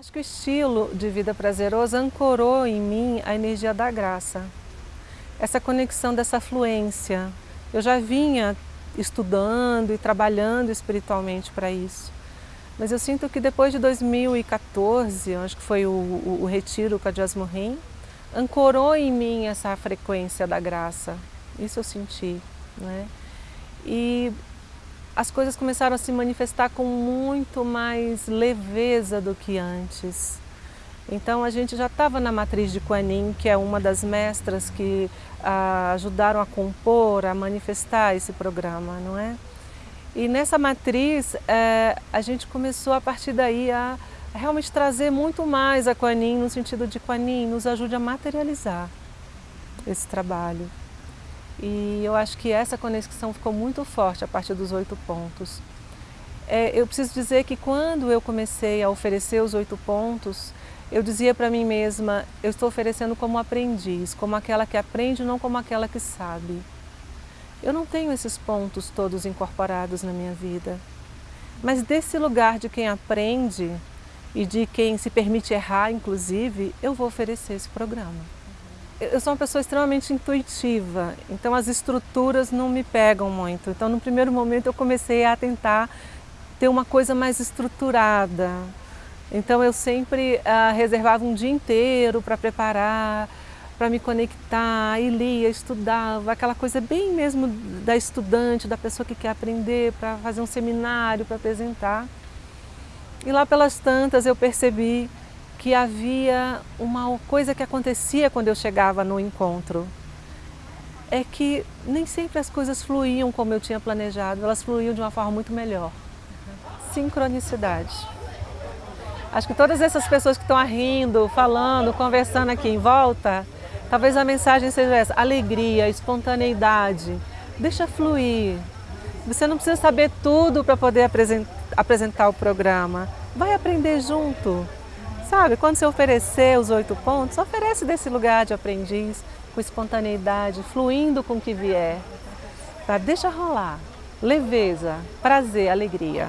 Acho que o estilo de vida prazeroso ancorou em mim a energia da graça. Essa conexão dessa fluência. Eu já vinha estudando e trabalhando espiritualmente para isso. Mas eu sinto que depois de 2014, acho que foi o, o, o retiro com a Jasmine, ancorou em mim essa frequência da graça. Isso eu senti. Né? E as coisas começaram a se manifestar com muito mais leveza do que antes. Então a gente já estava na matriz de Kuan que é uma das mestras que ah, ajudaram a compor, a manifestar esse programa, não é? E nessa matriz eh, a gente começou a partir daí a realmente trazer muito mais a Kuan no sentido de Kuan nos ajude a materializar esse trabalho. E eu acho que essa conexão ficou muito forte a partir dos oito pontos. É, eu preciso dizer que quando eu comecei a oferecer os oito pontos, eu dizia para mim mesma, eu estou oferecendo como aprendiz, como aquela que aprende, não como aquela que sabe. Eu não tenho esses pontos todos incorporados na minha vida. Mas desse lugar de quem aprende e de quem se permite errar, inclusive, eu vou oferecer esse programa eu sou uma pessoa extremamente intuitiva, então as estruturas não me pegam muito. Então, no primeiro momento, eu comecei a tentar ter uma coisa mais estruturada. Então, eu sempre ah, reservava um dia inteiro para preparar, para me conectar, e lia, estudava, aquela coisa bem mesmo da estudante, da pessoa que quer aprender, para fazer um seminário, para apresentar. E lá pelas tantas eu percebi que havia uma coisa que acontecia quando eu chegava no encontro. É que nem sempre as coisas fluíam como eu tinha planejado, elas fluíam de uma forma muito melhor. Sincronicidade. Acho que todas essas pessoas que estão rindo, falando, conversando aqui em volta, talvez a mensagem seja essa, alegria, espontaneidade, deixa fluir. Você não precisa saber tudo para poder apresentar o programa, vai aprender junto. Sabe, quando você oferecer os oito pontos, oferece desse lugar de aprendiz, com espontaneidade, fluindo com o que vier. Tá? Deixa rolar. Leveza, prazer, alegria.